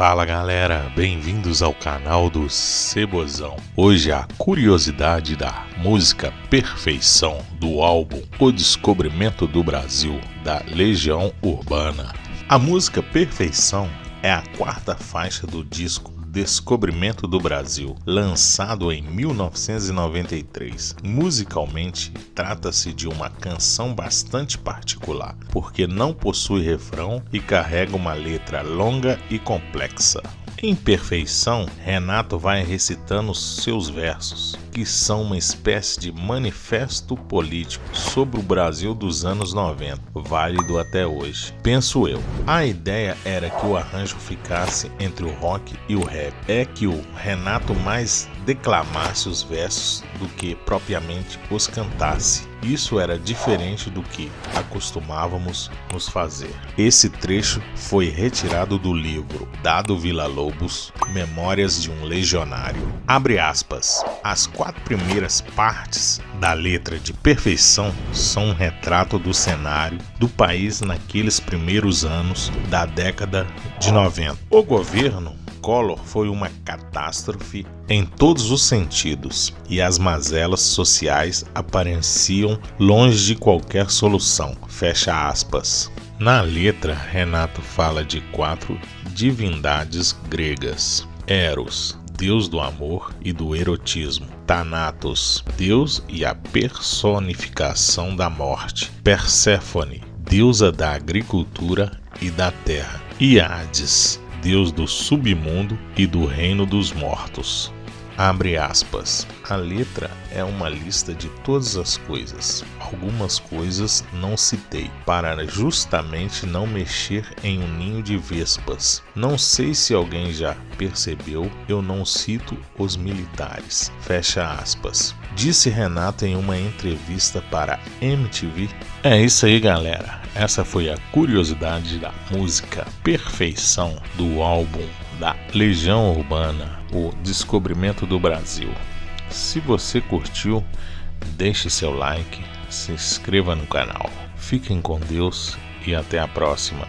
Fala galera, bem-vindos ao canal do Cebozão. Hoje a curiosidade da música Perfeição do álbum O Descobrimento do Brasil da Legião Urbana. A música Perfeição é a quarta faixa do disco Descobrimento do Brasil, lançado em 1993. Musicalmente, trata-se de uma canção bastante particular, porque não possui refrão e carrega uma letra longa e complexa. Em perfeição, Renato vai recitando seus versos, que são uma espécie de manifesto político sobre o Brasil dos anos 90, válido até hoje. Penso eu. A ideia era que o arranjo ficasse entre o rock e o rap. É que o Renato mais declamasse os versos do que propriamente os cantasse. Isso era diferente do que acostumávamos nos fazer. Esse trecho foi retirado do livro Dado Vila Lobos, Memórias de um Legionário. Abre aspas. As quatro primeiras partes da letra de perfeição são um retrato do cenário do país naqueles primeiros anos da década de 90. O governo Collor foi uma catástrofe em todos os sentidos e as mazelas sociais apareciam longe de qualquer solução. Fecha aspas. Na letra, Renato fala de quatro divindades gregas: Eros, deus do amor e do erotismo. Thanatos, deus e a personificação da morte. Perséfone, deusa da agricultura e da terra. E Hades, Deus do submundo e do reino dos mortos. Abre aspas. A letra é uma lista de todas as coisas. Algumas coisas não citei, para justamente não mexer em um ninho de vespas. Não sei se alguém já percebeu, eu não cito os militares. Fecha aspas. Disse Renato em uma entrevista para MTV. É isso aí, galera. Essa foi a curiosidade da música Perfeição do álbum da Legião Urbana o descobrimento do Brasil. Se você curtiu, deixe seu like, se inscreva no canal. Fiquem com Deus e até a próxima.